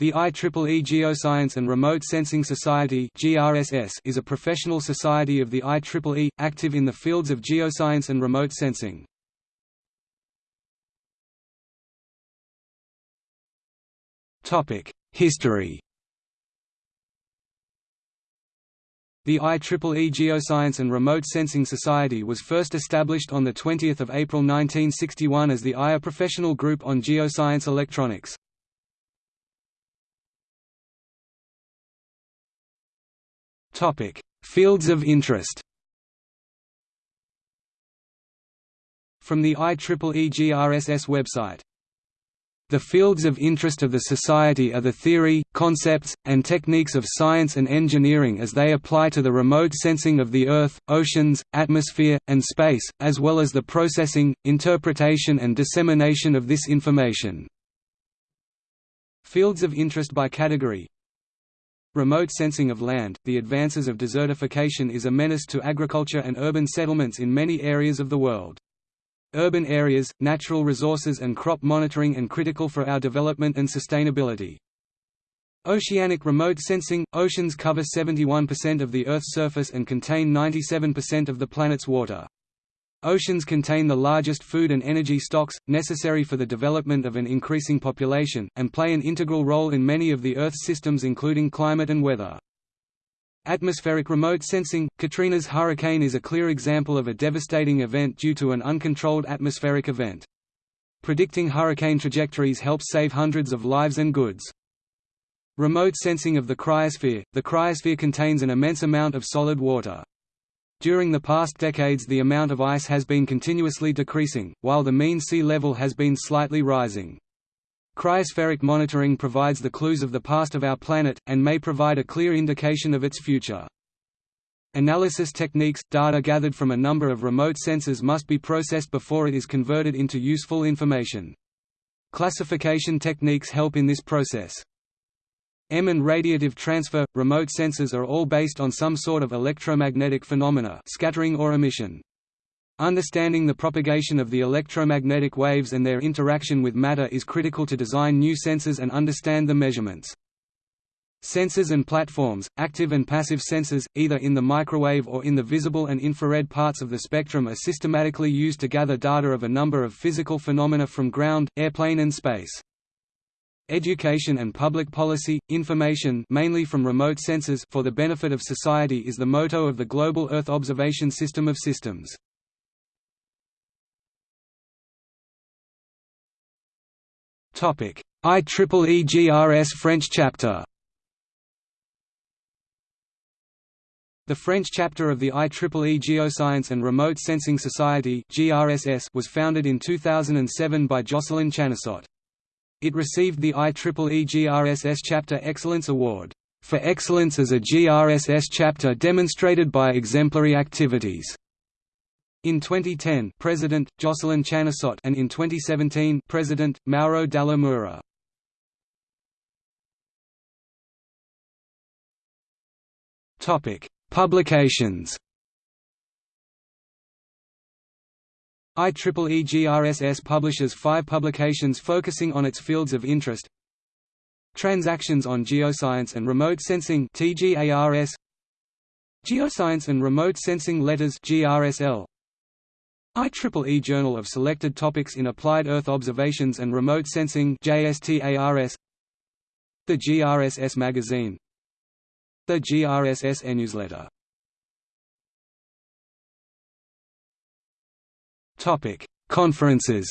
The IEEE Geoscience and Remote Sensing Society is a professional society of the IEEE, active in the fields of geoscience and remote sensing. History The IEEE Geoscience and Remote Sensing Society was first established on 20 April 1961 as the IRE Professional Group on Geoscience Electronics. Fields of interest. From the IEEE GRSS website. The fields of interest of the Society are the theory, concepts, and techniques of science and engineering as they apply to the remote sensing of the Earth, oceans, atmosphere, and space, as well as the processing, interpretation and dissemination of this information. Fields of interest by category Remote sensing of land – The advances of desertification is a menace to agriculture and urban settlements in many areas of the world. Urban areas, natural resources and crop monitoring and critical for our development and sustainability. Oceanic remote sensing – Oceans cover 71% of the Earth's surface and contain 97% of the planet's water. Oceans contain the largest food and energy stocks, necessary for the development of an increasing population, and play an integral role in many of the Earth's systems including climate and weather. Atmospheric remote sensing – Katrina's hurricane is a clear example of a devastating event due to an uncontrolled atmospheric event. Predicting hurricane trajectories helps save hundreds of lives and goods. Remote sensing of the cryosphere – The cryosphere contains an immense amount of solid water. During the past decades the amount of ice has been continuously decreasing, while the mean sea level has been slightly rising. Cryospheric monitoring provides the clues of the past of our planet, and may provide a clear indication of its future. Analysis techniques – Data gathered from a number of remote sensors must be processed before it is converted into useful information. Classification techniques help in this process. EM and radiative transfer – Remote sensors are all based on some sort of electromagnetic phenomena scattering or emission. Understanding the propagation of the electromagnetic waves and their interaction with matter is critical to design new sensors and understand the measurements. Sensors and platforms, active and passive sensors, either in the microwave or in the visible and infrared parts of the spectrum are systematically used to gather data of a number of physical phenomena from ground, airplane and space. Education and public policy, information mainly from remote sensors for the benefit of society is the motto of the Global Earth Observation System of Systems. IEEE GRS French chapter The French chapter of the IEEE Geoscience and Remote Sensing Society was founded in 2007 by Jocelyn Chanussot. It received the IEEE GRSS Chapter Excellence Award, "...for excellence as a GRSS chapter demonstrated by exemplary activities." In 2010, President Jocelyn Chanussot, and in 2017, President Mauro Dalla Mura. Topic: Publications. IEEE GRSS publishes five publications focusing on its fields of interest. Transactions on Geoscience and Remote Sensing TGARS Geoscience and Remote Sensing Letters GRSL IEEE Journal of Selected Topics in Applied Earth Observations and Remote Sensing JSTARS The GRSS Magazine. The GRSS e-newsletter Topic: Conferences.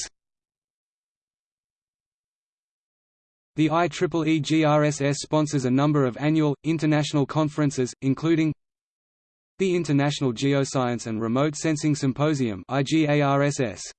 The IEEE GRSS sponsors a number of annual, international conferences, including the International Geoscience and Remote Sensing Symposium IGARSS,